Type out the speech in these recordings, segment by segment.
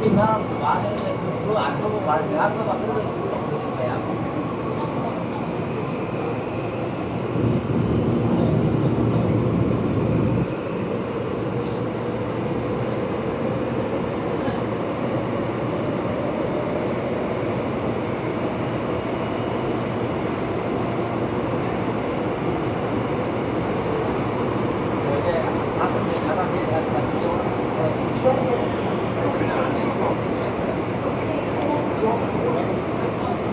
그냥 말해. 그안 보고 말해 한 거만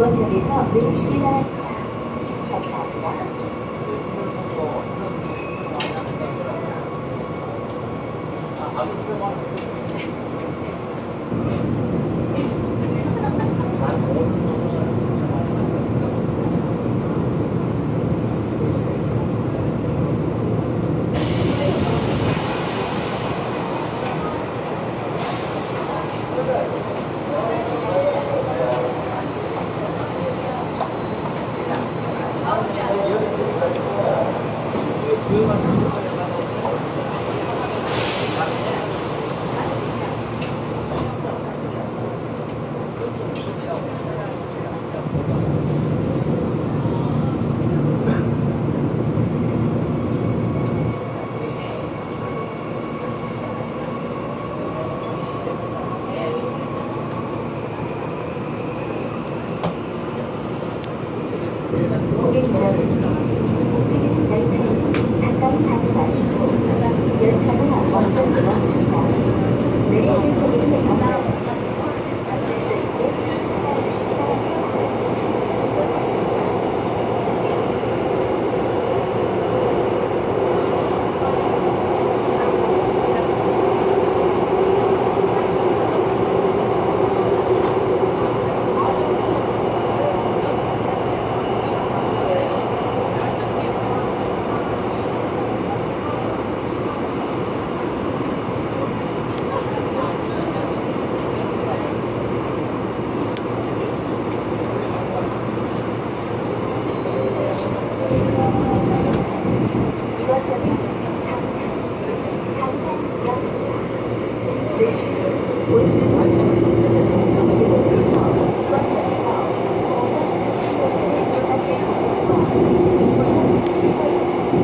扉をおしていただいたら、入ったんだ。ありがとうございます。うん。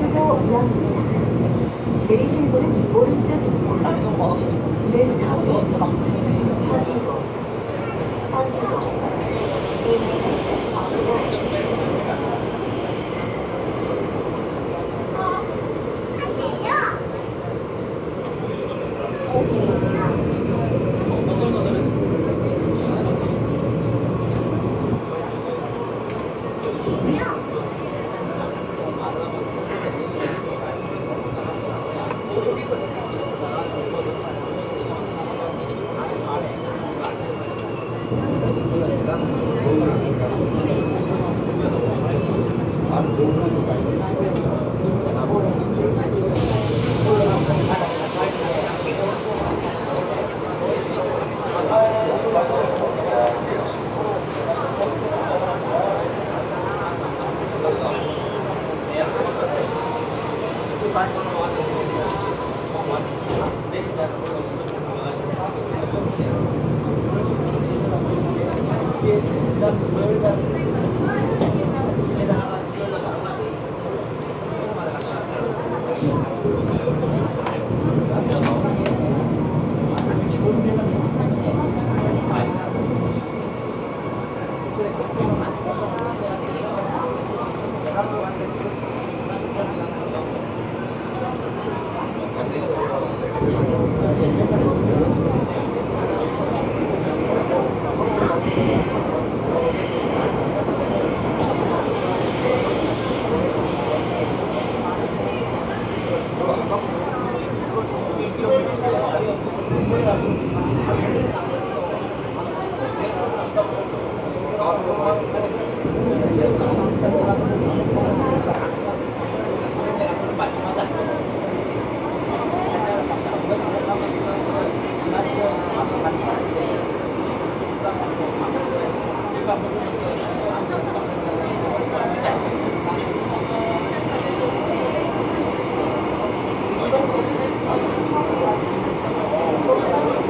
상고역입니다. 내리실 분은 오른쪽입니다. 땀이 너무 많아서 This stop 저도 is 어쩌다 Sango. Sango. You may exit on the right. 이번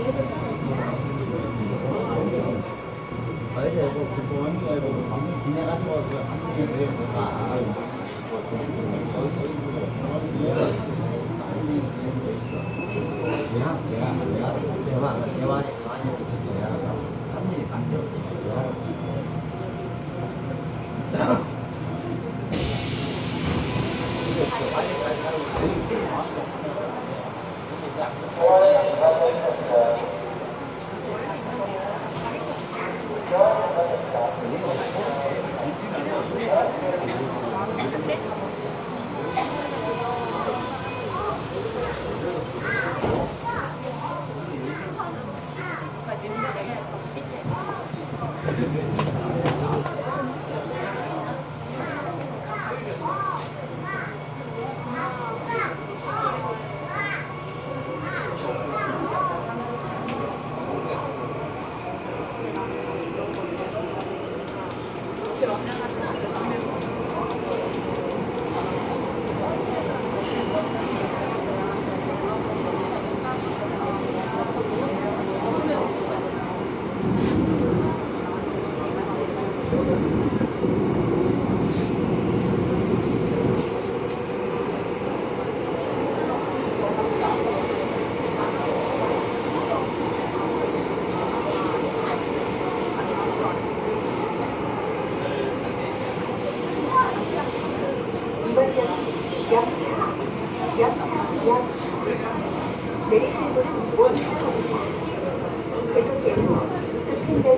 어제 뭐 부모님 뭐 방금 지나가는 거 한국에 왜 뭐가 대화 대화 대화 대화 대화 대화가 한 일이 관계 없어 이번역은 역차, 역차, 역차. 내리실 곳은 원차입니다. 계속해서 급행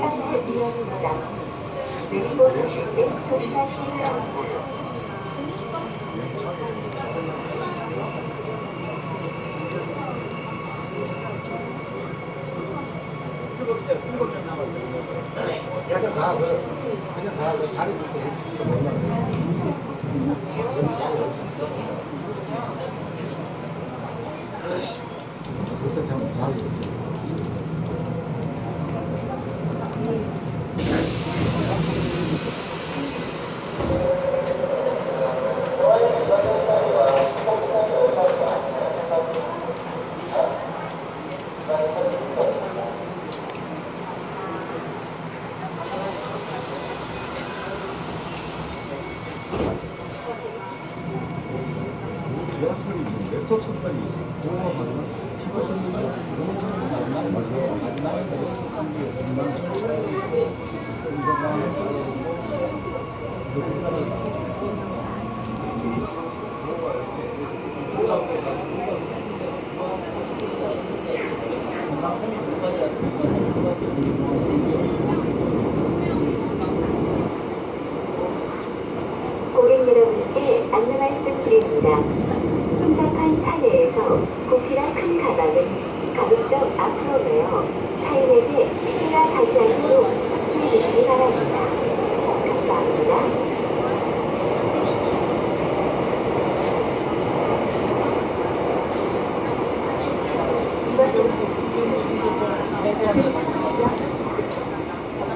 편지를 이용하고 있어. 내리고 가실 때 조심하시기 바랍니다. 그냥 가, 그, 그냥 가, 그 자리 붙고 이렇게 몰라. 그때 참 자리 붙어. 지하철이 있는데? 또 첫번이 영어 받으면 시골 선생님이 마지막에 첫번이 정말 고객 여러분께 안내 말씀 드립니다. 혼잡한 차내에서 부피가 큰 가방은 가급적 앞으로 내어 타인에게 피해가 가지 않도록 주의해 주시기 바랍니다. 감사합니다.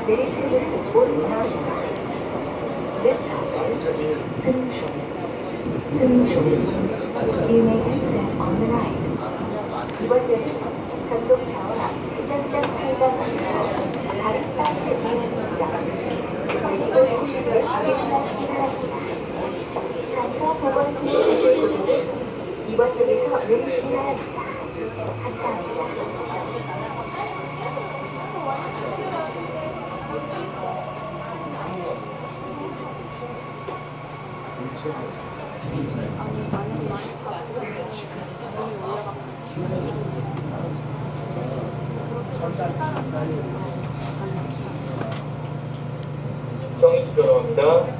내리실 문은 오른쪽입니다. This stop is 등촌. 등촌. You may exit on the right. 이번 역은 전동차와 승강장 사이가 막혀 발이 빠질 위험입니다. 그리고 중심을 조심하시기 바랍니다. 간사 보건소에 가실 고객은 이번 역에서 내리시기 바랍니다. 감사합니다. 정희 수변호입니다.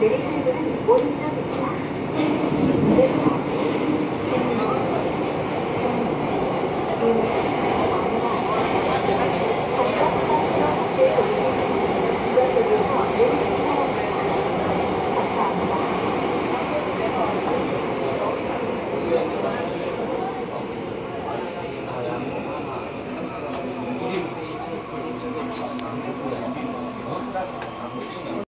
역